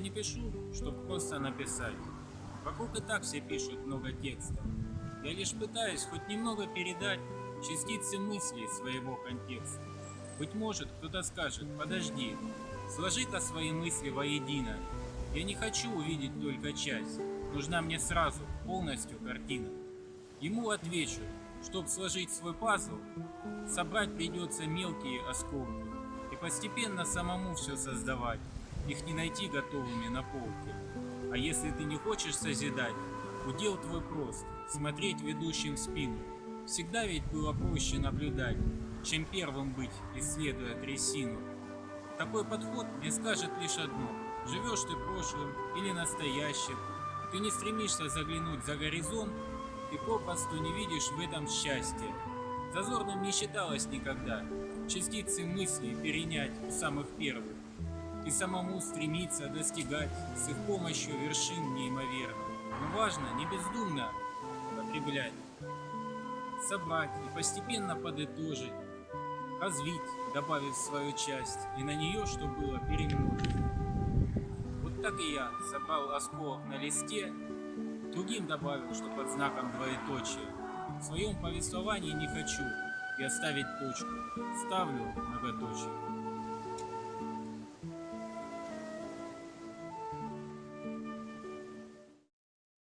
Не пишу, чтобы просто написать. Вокруг и так все пишут много текста. Я лишь пытаюсь хоть немного передать частицы мыслей своего контекста. Быть может, кто-то скажет, подожди, сложи-ка свои мысли воедино. Я не хочу увидеть только часть, нужна мне сразу, полностью картина. Ему отвечу, чтоб сложить свой пазл, собрать придется мелкие осколки и постепенно самому все создавать, их не найти готовыми на полке. А если ты не хочешь созидать, удел твой прост, смотреть ведущим в спину. Всегда ведь было проще наблюдать, чем первым быть, исследуя трясину. Такой подход мне скажет лишь одно. Живешь ты прошлым или настоящим, ты не стремишься заглянуть за горизонт, ты попросту не видишь в этом счастья. Зазорным не считалось никогда частицы мыслей перенять у самых первых и самому стремиться достигать с их помощью вершин неимоверных. Но важно не бездумно потреблять, собрать и постепенно подытожить, развить, добавив свою часть, и на нее, что было, перемножить. Вот так и я собрал осколок на листе, другим добавил, что под знаком двоеточия. В своем повествовании не хочу и оставить точку, ставлю многоточие.